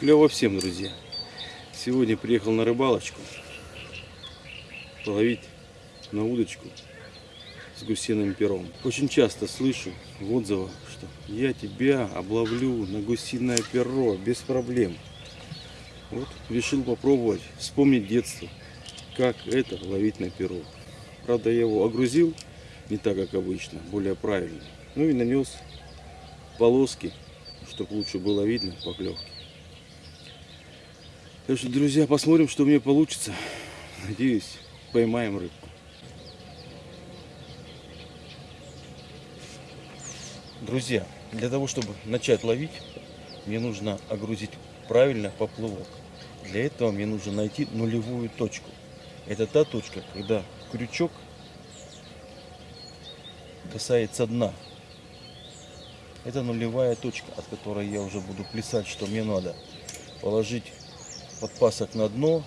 Клево всем, друзья. Сегодня приехал на рыбалочку. Половить на удочку с гусиным пером. Очень часто слышу в отзывах, что я тебя обловлю на гусиное перо без проблем. Вот решил попробовать вспомнить детство, как это ловить на перо. Правда, я его огрузил не так, как обычно, более правильно. Ну и нанес полоски, чтобы лучше было видно поклевки. Так что, друзья, посмотрим, что мне получится. Надеюсь, поймаем рыбку. Друзья, для того, чтобы начать ловить, мне нужно огрузить правильно поплавок. Для этого мне нужно найти нулевую точку. Это та точка, когда крючок касается дна. Это нулевая точка, от которой я уже буду плясать, что мне надо положить подпасок на дно,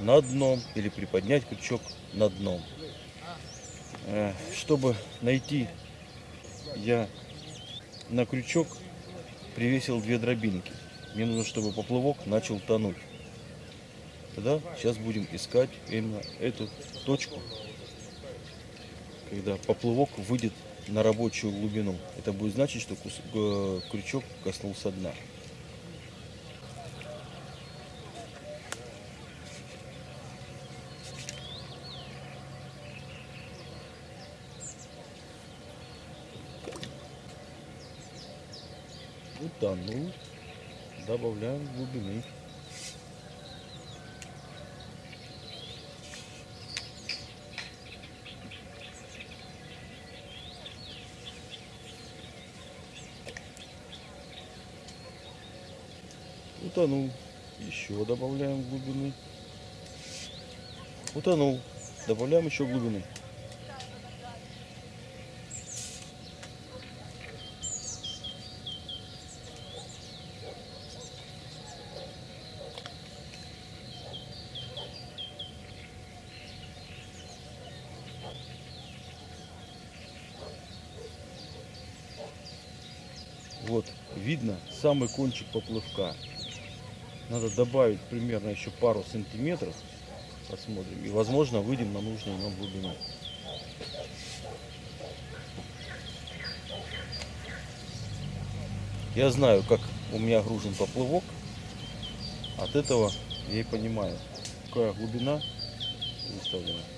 на дном или приподнять крючок на дном. Э, Чтобы найти, я на крючок привесил две дробинки. Мне нужно, чтобы поплавок начал тонуть. Тогда сейчас будем искать именно эту точку, когда поплавок выйдет на рабочую глубину. Это будет значить, что э, крючок коснулся дна. Утонул. Добавляем глубины. Утонул. Еще добавляем глубины. Утонул. Добавляем еще глубины. Вот, видно самый кончик поплавка. Надо добавить примерно еще пару сантиметров. Посмотрим. И возможно выйдем на нужную нам глубину. Я знаю, как у меня гружен поплавок. От этого я и понимаю, какая глубина выставлена.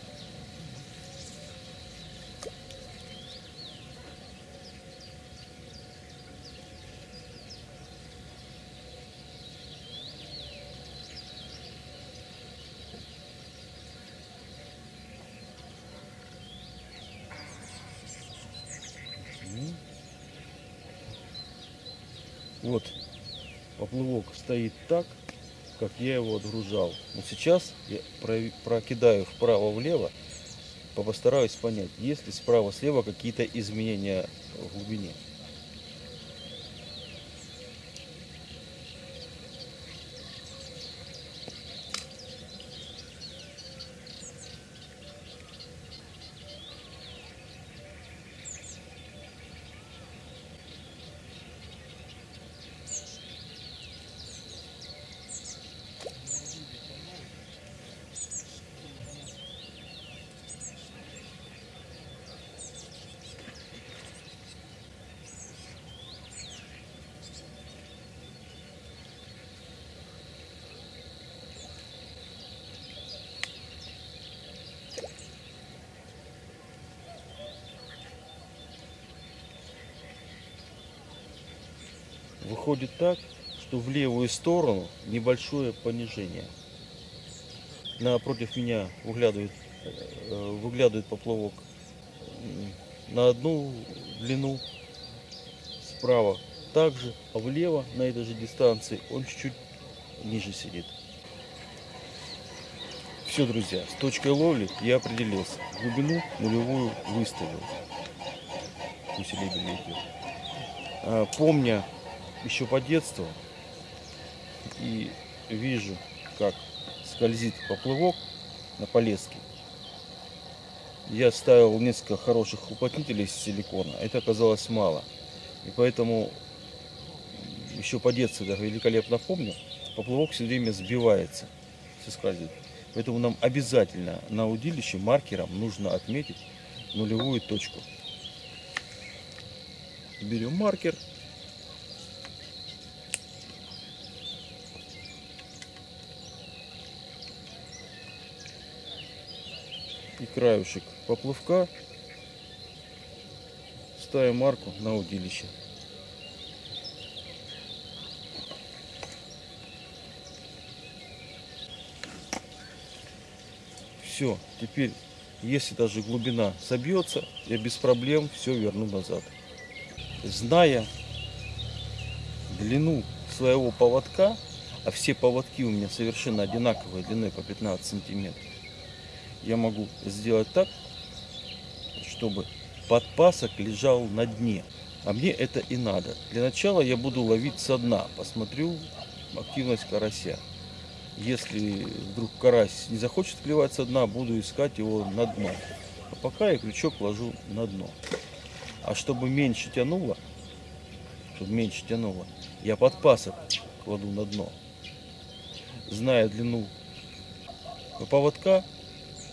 Вот поплавок стоит так, как я его отгружал. Но сейчас я прокидаю вправо-влево, постараюсь понять, есть ли справа-слева какие-то изменения в глубине. Выходит так, что в левую сторону небольшое понижение. Напротив меня выглядывает, э, выглядывает поплавок на одну длину, справа также, а влево на этой же дистанции он чуть-чуть ниже сидит. Все, друзья, с точкой ловли я определился. Глубину нулевую выставил. Усилие идет. А, Помня еще по детству и вижу, как скользит поплывок на полеске. Я ставил несколько хороших уплотнителей из силикона. Это оказалось мало. И поэтому еще по детству даже великолепно помню, поплавок все время сбивается, соскальзывает. Поэтому нам обязательно на удилище маркером нужно отметить нулевую точку. Берем маркер. И краюшек поплавка ставим марку на удилище. Все, теперь, если даже глубина собьется, я без проблем все верну назад. Зная длину своего поводка, а все поводки у меня совершенно одинаковые длиной по 15 сантиметров, я могу сделать так, чтобы подпасок лежал на дне. А мне это и надо. Для начала я буду ловить со дна. Посмотрю активность карася. Если вдруг карась не захочет клевать со дна, буду искать его на дно. А пока я крючок ложу на дно. А чтобы меньше тянуло, чтобы меньше тянуло, я подпасок кладу на дно. Зная длину поводка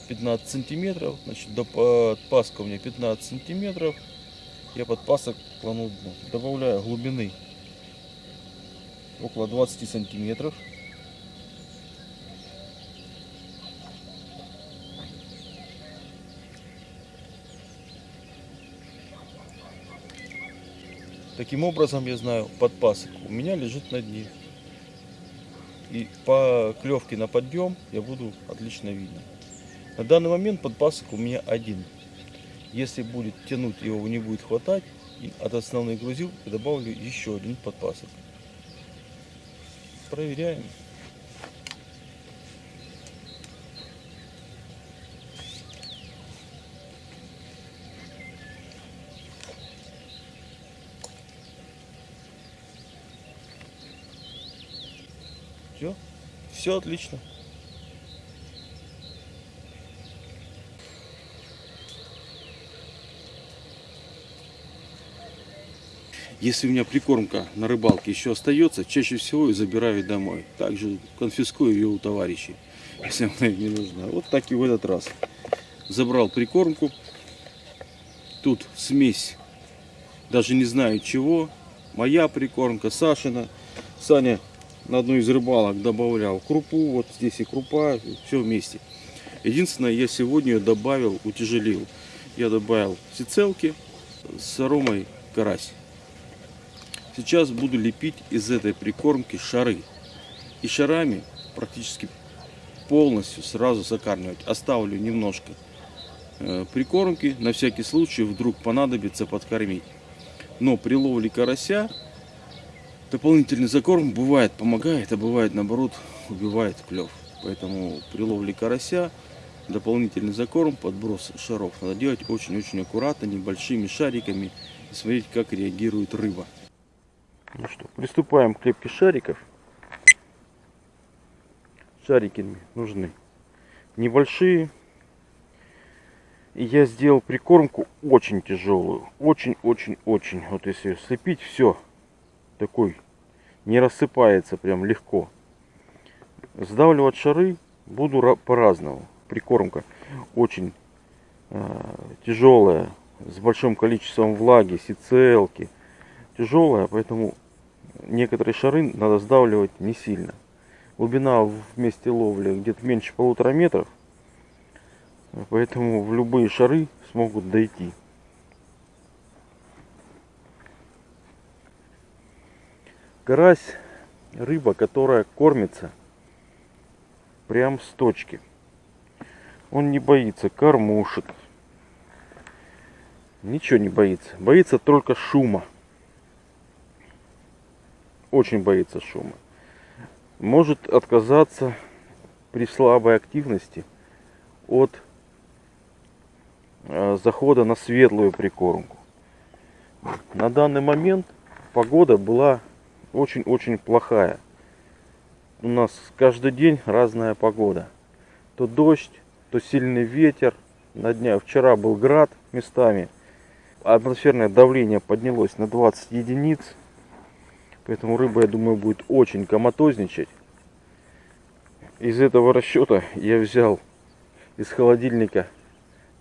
15 сантиметров, значит до подпаска у меня 15 сантиметров, я подпасок кладу дно. Добавляю глубины около 20 сантиметров. Таким образом, я знаю, подпасок у меня лежит на дне. И по клевке на подъем я буду отлично видно. На данный момент подпасок у меня один. Если будет тянуть, его не будет хватать, от основной грузил добавлю еще один подпасок. Проверяем. Все, все отлично. Если у меня прикормка на рыбалке еще остается, чаще всего я забираю домой. Также конфискую ее у товарищей, если она им не нужна. Вот так и в этот раз. Забрал прикормку. Тут смесь, даже не знаю чего. Моя прикормка, Сашина. Саня на одну из рыбалок добавлял крупу, вот здесь и крупа, все вместе. Единственное, я сегодня ее добавил, утяжелил. Я добавил сицелки с аромой карась. Сейчас буду лепить из этой прикормки шары. И шарами практически полностью сразу закармливать. Оставлю немножко э, прикормки, на всякий случай вдруг понадобится подкормить. Но при ловле карася дополнительный закорм бывает помогает, а бывает наоборот убивает клев. Поэтому при ловле карася дополнительный закорм, подброс шаров надо делать очень-очень аккуратно, небольшими шариками и смотреть, как реагирует рыба. Ну что, приступаем к лепке шариков. Шарики нужны небольшие. Я сделал прикормку очень тяжелую. Очень-очень-очень. Вот если слепить, все такой не рассыпается прям легко. Сдавливать шары буду по-разному. Прикормка очень э, тяжелая, с большим количеством влаги, сицелки. Тяжелая, поэтому некоторые шары надо сдавливать не сильно. Глубина в месте ловли где-то меньше полутора метров. Поэтому в любые шары смогут дойти. Карась рыба, которая кормится прям с точки. Он не боится кормушек. Ничего не боится. Боится только шума. Очень боится шума. Может отказаться при слабой активности от э, захода на светлую прикормку. На данный момент погода была очень-очень плохая. У нас каждый день разная погода. То дождь, то сильный ветер. На дня вчера был град местами. Атмосферное давление поднялось на 20 единиц. Поэтому рыба, я думаю, будет очень коматозничать. Из этого расчета я взял из холодильника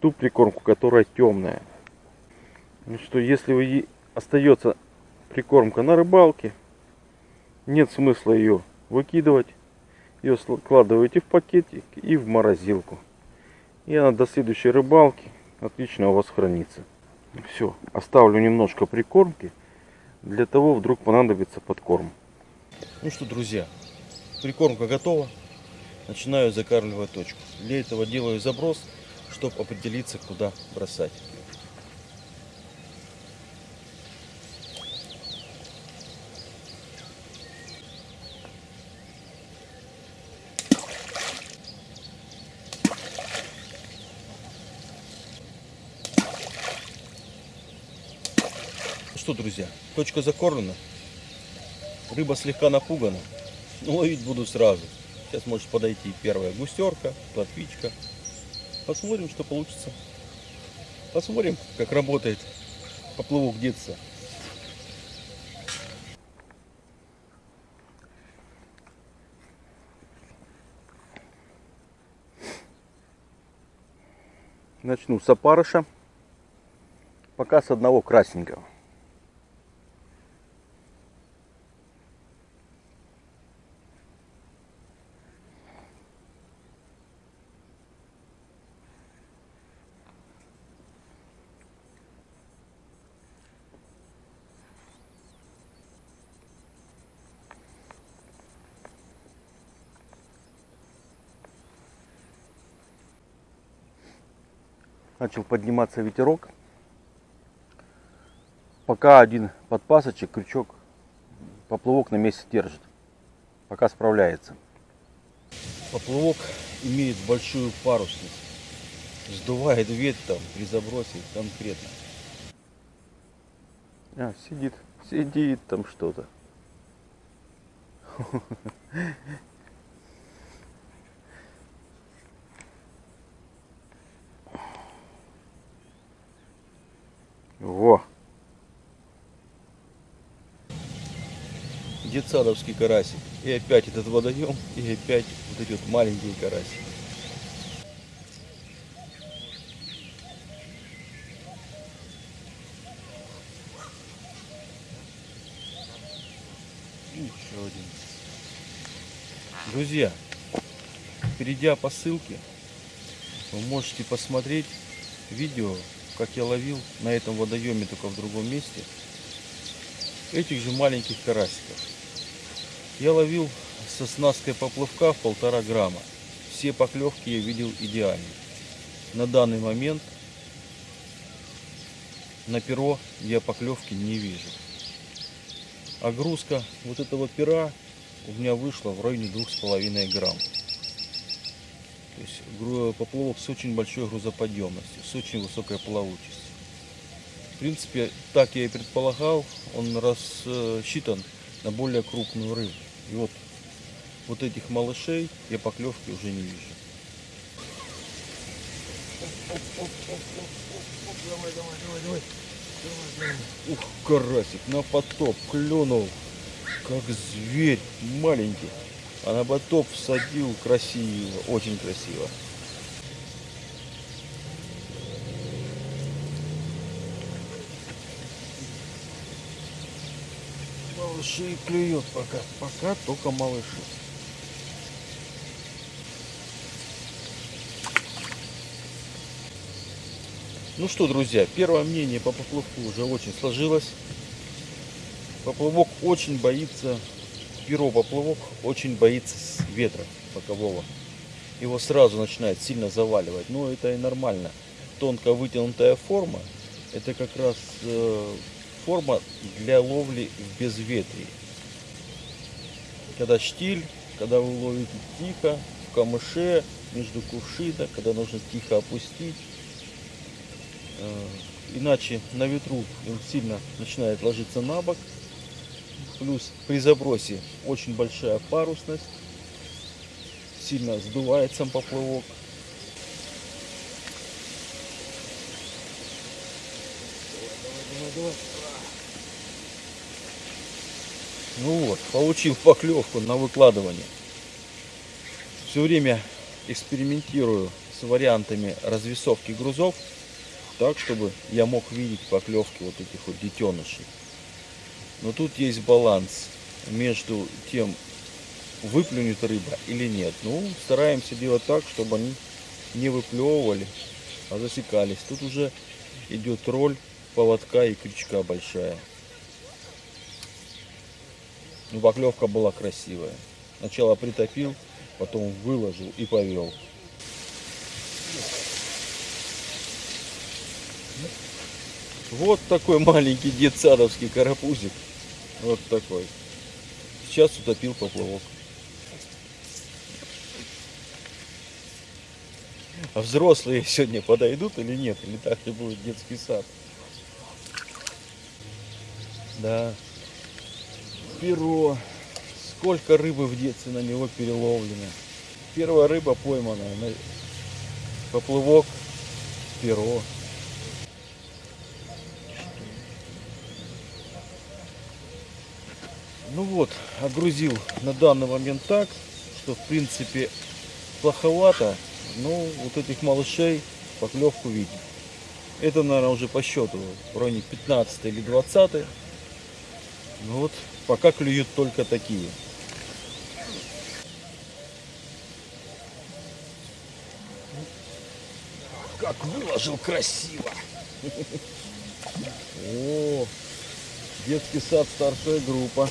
ту прикормку, которая темная. Ну что, если вы остается прикормка на рыбалке, нет смысла ее выкидывать. Ее складываете в пакетик и в морозилку. И она до следующей рыбалки отлично у вас хранится. Все, оставлю немножко прикормки. Для того вдруг понадобится подкорм. Ну что, друзья, прикормка готова. Начинаю закармливать точку. Для этого делаю заброс, чтобы определиться, куда бросать. Что, друзья, точка закормлена. Рыба слегка напугана. Но ловить буду сразу. Сейчас может подойти первая густерка, плотвичка. Посмотрим, что получится. Посмотрим, как работает поплавок детства. Начну с опарыша. Пока с одного красненького. Начал подниматься ветерок. Пока один подпасочек, крючок, поплавок на месте держит. Пока справляется. Поплавок имеет большую парусность. Сдувает ветром при забросе конкретно. А, сидит, сидит там что-то. Детсадовский карасик. И опять этот водоем, и опять вот эти вот маленькие карасики. Еще один. Друзья, перейдя по ссылке, вы можете посмотреть видео как я ловил на этом водоеме, только в другом месте, этих же маленьких карасиков. Я ловил со снасткой поплавка в полтора грамма. Все поклевки я видел идеально. На данный момент на перо я поклевки не вижу. Огрузка вот этого пера у меня вышла в районе двух с половиной грамм. То есть поплавок с очень большой грузоподъемностью, с очень высокой плавучестью. В принципе, так я и предполагал, он рассчитан на более крупную рыбу. И вот, вот этих малышей я поклевки уже не вижу. Давай, давай, давай, давай. Ух, карасик на потоп клюнул, как зверь маленький. А на ботов всадил красиво, очень красиво. Малыши клюет пока. Пока только малыши. Ну что, друзья, первое мнение по поплавку уже очень сложилось. Поплавок очень боится перо поплавок очень боится ветра бокового. Его сразу начинает сильно заваливать. Но это и нормально. Тонко вытянутая форма, это как раз э, форма для ловли в безветрии. Когда штиль, когда вы ловите тихо, в камыше, между кувшина, когда нужно тихо опустить. Э, иначе на ветру он сильно начинает ложиться на бок, Плюс при забросе очень большая парусность. Сильно сдувает сам поплавок. Давай, давай, давай. Ну вот, получил поклевку на выкладывание. Все время экспериментирую с вариантами развесовки грузов, так, чтобы я мог видеть поклевки вот этих вот детенышей. Но тут есть баланс между тем, выплюнет рыба или нет. Ну, стараемся делать так, чтобы они не выплевывали, а засекались. Тут уже идет роль поводка и крючка большая. Ну, поклевка была красивая. Сначала притопил, потом выложил и повел. Вот такой маленький детсадовский карапузик. Вот такой. Сейчас утопил поплавок. А взрослые сегодня подойдут или нет? Или так и будет детский сад? Да. Перо. Сколько рыбы в детстве на него переловлено. Первая рыба пойманная. на Поплывок, перо. Ну вот, огрузил на данный момент так, что в принципе плоховато, но вот этих малышей поклевку видим. Это, наверное, уже по счету в районе 15 или 20. Ну вот, пока клюют только такие. Как выложил красиво. О, детский сад старшая группа.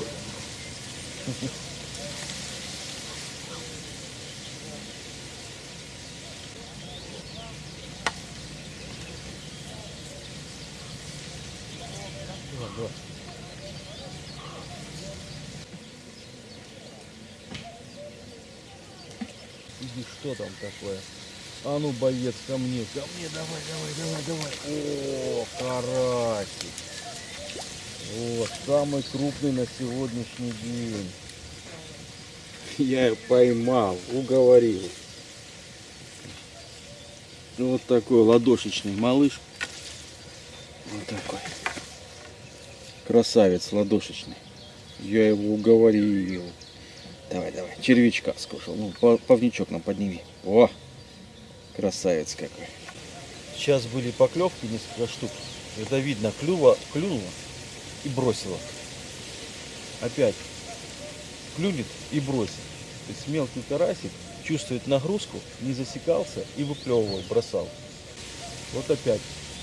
Там такое? А ну, боец, ко мне, ко мне, давай, давай, давай, давай. О, карасик. Вот, самый крупный на сегодняшний день. Я поймал, уговорил. Вот такой ладошечный малыш. Вот такой. Красавец ладошечный. Я его уговорил. Давай, давай. Червячка скушал. Ну, повничок нам подними. О! Красавец какой. Сейчас были поклевки, несколько штук. Это видно, клюва, клюнула и бросила. Опять клюнет и бросит. То есть мелкий карасик чувствует нагрузку, не засекался и выплевывал, бросал. Вот опять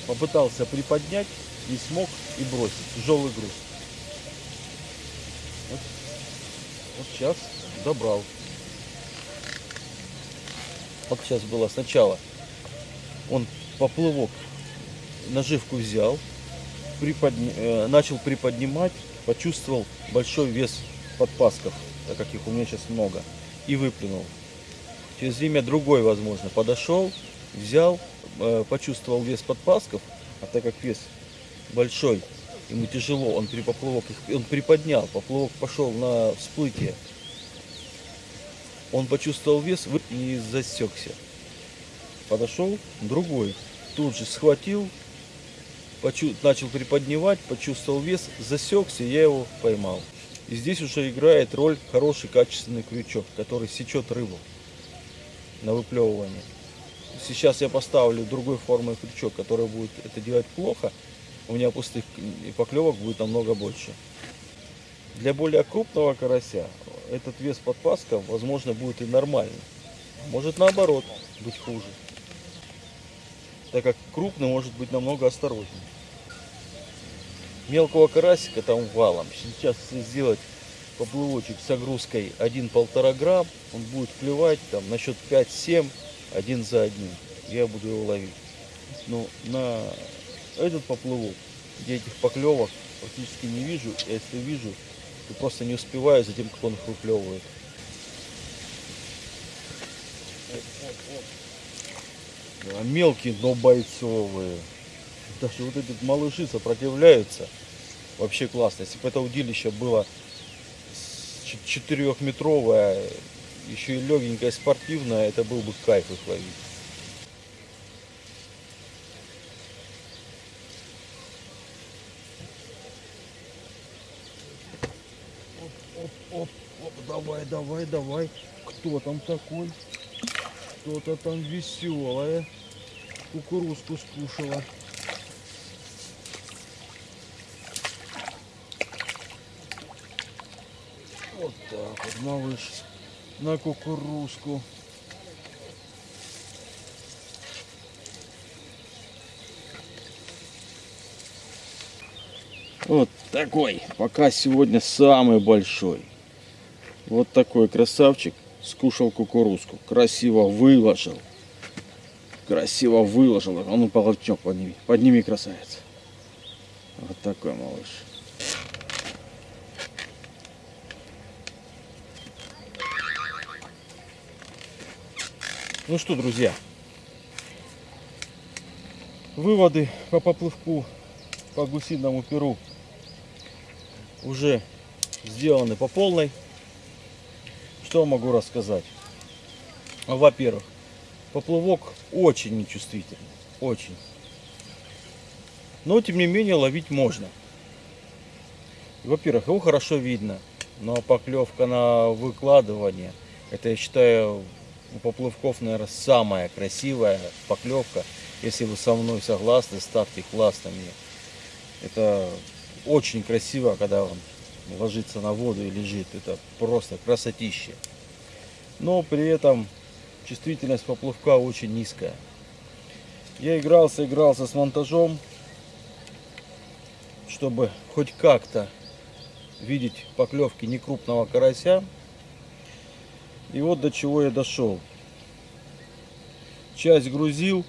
попытался приподнять, не смог и бросить. Тяжелый груз. Вот, вот сейчас добрал. Вот сейчас было сначала. Он поплывок, наживку взял, приподня- э, начал приподнимать, почувствовал большой вес подпасков, так как их у меня сейчас много, и выплюнул. Через время другой, возможно, подошел, взял, э, почувствовал вес подпасков, а так как вес большой, ему тяжело, он при поплавок он приподнял, поплавок пошел на всплытие. Он почувствовал вес и засекся. Подошел другой, тут же схватил, почу- начал приподнимать, почувствовал вес, засекся, я его поймал. И здесь уже играет роль хороший качественный крючок, который сечет рыбу на выплевывание. Сейчас я поставлю другой формы крючок, который будет это делать плохо, у меня пустых поклевок будет намного больше. Для более крупного карася этот вес подпаска, возможно, будет и нормальный. Может наоборот быть хуже. Так как крупный может быть намного осторожнее. Мелкого карасика там валом. Сейчас сделать поплывочек с огрузкой 1-1,5 грамм, он будет клевать там на счет 5-7, один за одним. Я буду его ловить. Но на этот поплывок, я этих поклевок практически не вижу. Если вижу, то просто не успеваю за тем, как он их выплевывает. А мелкие, но бойцовые. Даже вот эти малыши сопротивляются. Вообще классно. Если бы это удилище было четырехметровое, еще и легенькое, спортивное, это был бы кайф их ловить. Давай, давай, давай. Кто там такой? Что-то там веселое. Кукурузку скушала. Вот так вот, малыш, на кукурузку. Вот такой, пока сегодня самый большой. Вот такой красавчик скушал кукурузку. Красиво выложил. Красиво выложил. А ну полотнек подними. Подними, красавец. Вот такой малыш. Ну что, друзья, выводы по поплывку по гусиному перу уже сделаны по полной. Что могу рассказать? Во-первых, поплавок очень нечувствительный, очень. Но тем не менее ловить можно. Во-первых, его хорошо видно, но поклевка на выкладывание, это я считаю у поплавков, наверное, самая красивая поклевка. Если вы со мной согласны, ставьте классно мне. Это очень красиво, когда он ложится на воду и лежит. Это просто красотища. Но при этом чувствительность поплавка очень низкая. Я игрался, игрался с монтажом, чтобы хоть как-то видеть поклевки некрупного карася. И вот до чего я дошел. Часть грузил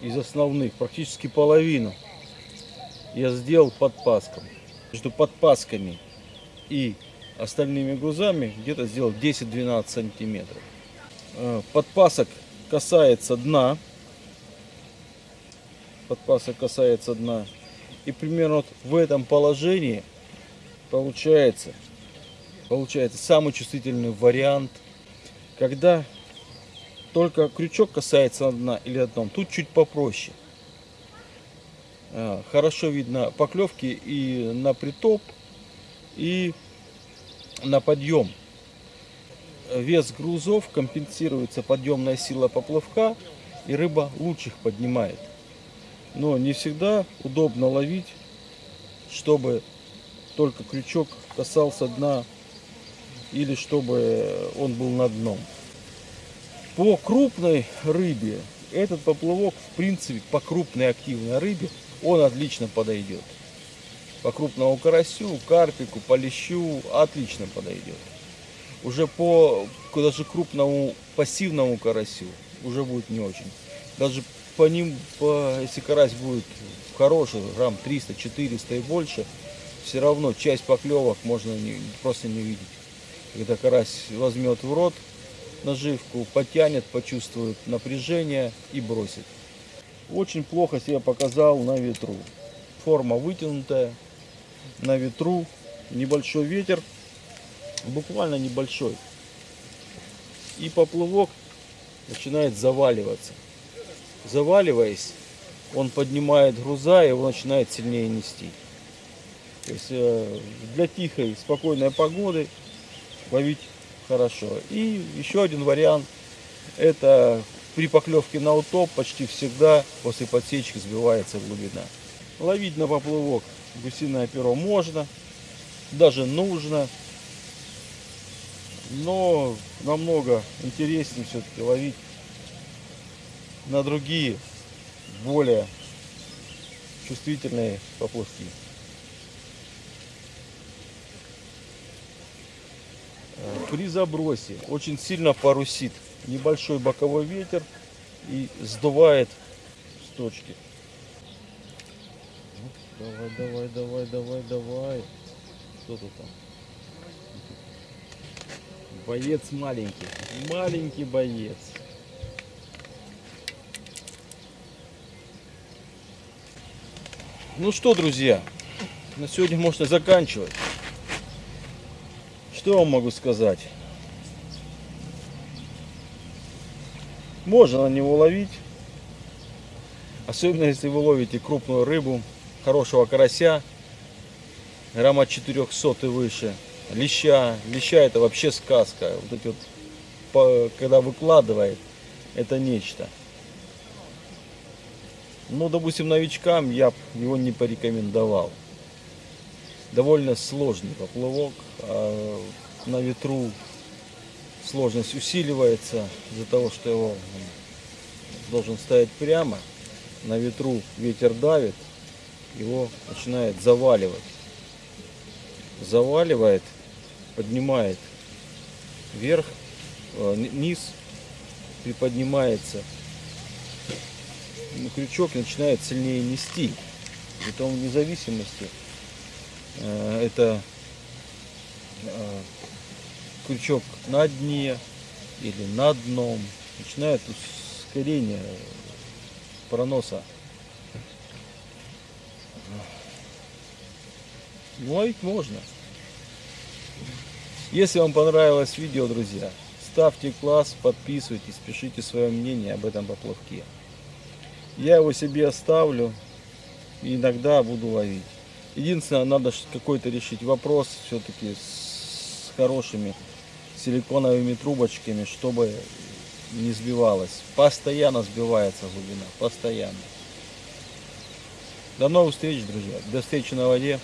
из основных, практически половину я сделал подпаском. Между подпасками и остальными грузами где-то сделал 10-12 сантиметров. Э, подпасок касается дна. Подпасок касается дна. И примерно вот в этом положении получается, получается самый чувствительный вариант, когда только крючок касается дна или дном. Тут чуть попроще. Э, хорошо видно поклевки и на притоп, и на подъем. Вес грузов компенсируется подъемная сила поплавка, и рыба лучше их поднимает. Но не всегда удобно ловить, чтобы только крючок касался дна или чтобы он был на дном. По крупной рыбе этот поплавок, в принципе, по крупной активной рыбе, он отлично подойдет. По крупному карасю, карпику, по лещу отлично подойдет. Уже по даже крупному пассивному карасю уже будет не очень. Даже по ним, по, если карась будет хороший, грамм 300, 400 и больше, все равно часть поклевок можно не, просто не видеть. Когда карась возьмет в рот, наживку, потянет, почувствует напряжение и бросит. Очень плохо себя показал на ветру. Форма вытянутая, на ветру, небольшой ветер, буквально небольшой. И поплывок начинает заваливаться. Заваливаясь, он поднимает груза и его начинает сильнее нести. То есть э, для тихой, спокойной погоды ловить хорошо. И еще один вариант, это при поклевке на утоп почти всегда после подсечки сбивается глубина. Ловить на поплывок гусиное перо можно, даже нужно, но намного интереснее все-таки ловить на другие, более чувствительные поплавки. при забросе очень сильно парусит. Небольшой боковой ветер и сдувает с точки. Давай, давай, давай, давай, давай. Что тут там? Боец маленький. Маленький боец. Ну что, друзья, на сегодня можно заканчивать. Что вам могу сказать? Можно на него ловить. Особенно если вы ловите крупную рыбу, хорошего карася, грамма 400 и выше. Леща. Леща это вообще сказка. Вот эти вот когда выкладывает, это нечто. Ну, допустим, новичкам я его не порекомендовал. Довольно сложный поплавок, а на ветру сложность усиливается из-за того, что его должен ставить прямо. На ветру ветер давит, его начинает заваливать. Заваливает, поднимает вверх, э, ни- низ приподнимается. Ну, крючок начинает сильнее нести. Притом вне зависимости э, это э, крючок на дне или над дном начинает ускорение проноса. Ну, ловить можно. Если вам понравилось видео, друзья, ставьте класс, подписывайтесь, пишите свое мнение об этом поплавке. Я его себе оставлю и иногда буду ловить. Единственное, надо какой-то решить вопрос все-таки с хорошими силиконовыми трубочками, чтобы не сбивалось. Постоянно сбивается глубина, постоянно. До новых встреч, друзья. До встречи на воде.